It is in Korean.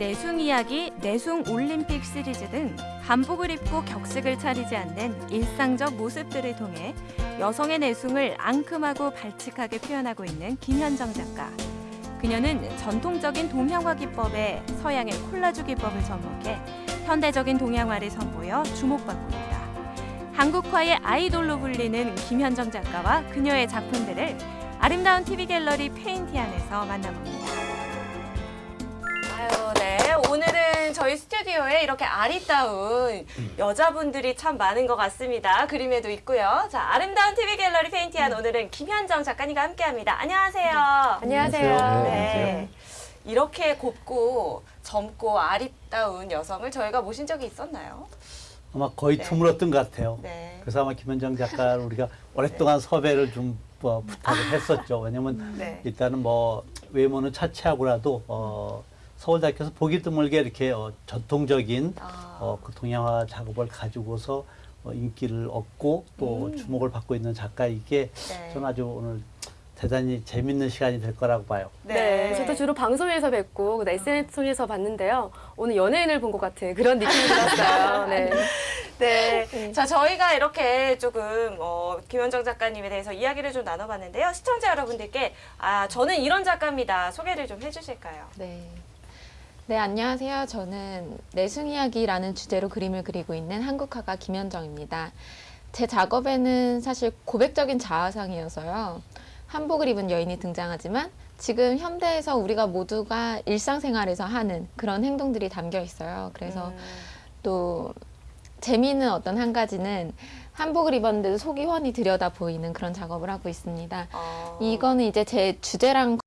내숭 이야기, 내숭 올림픽 시리즈 등 한복을 입고 격식을 차리지 않는 일상적 모습들을 통해 여성의 내숭을 앙큼하고 발칙하게 표현하고 있는 김현정 작가. 그녀는 전통적인 동양화 기법에 서양의 콜라주 기법을 접목해 현대적인 동양화를 선보여 주목받고 있다. 한국화의 아이돌로 불리는 김현정 작가와 그녀의 작품들을 아름다운 TV 갤러리 페인티 안에서 만나봅니다. 저희 스튜디오에 이렇게 아리따운 여자분들이 참 많은 것 같습니다. 그림에도 있고요. 자, 아름다운 TV 갤러리 페인티안 오늘은 김현정 작가님과 함께합니다. 안녕하세요. 안녕하세요. 네. 이렇게 곱고 젊고 아리따운 여성을 저희가 모신 적이 있었나요? 아마 거의 네. 드물었던 것 같아요. 네. 그래서 아마 김현정 작가를 우리가 오랫동안 섭외를 좀 어, 부탁을 했었죠. 왜냐면 네. 일단은 뭐 외모는 차치하고라도 어, 서울대학교에서 보기 드물게 이렇게 어, 전통적인 아. 어, 그 동양화 작업을 가지고서 어, 인기를 얻고 또 음. 주목을 받고 있는 작가이기에 네. 저는 아주 오늘 대단히 재밌는 시간이 될 거라고 봐요. 네. 저도 주로 방송에서 뵙고 그다음 SNS 통해서 봤는데요. 오늘 연예인을 본 것 같은 그런 느낌이 들었어요. 네. 네. 자, 저희가 이렇게 조금 어, 김현정 작가님에 대해서 이야기를 좀 나눠봤는데요. 시청자 여러분들께 아, 저는 이런 작가입니다. 소개를 좀 해주실까요? 네. 네, 안녕하세요. 저는 내숭 이야기라는 주제로 그림을 그리고 있는 한국화가 김현정입니다. 제 작업에는 사실 고백적인 자아상이어서요. 한복을 입은 여인이 등장하지만 지금 현대에서 우리가 모두가 일상생활에서 하는 그런 행동들이 담겨 있어요. 그래서 음, 또 재미있는 어떤 한 가지는 한복을 입었는데도 속이 훤히 들여다 보이는 그런 작업을 하고 있습니다. 어, 이거는 이제 제 주제랑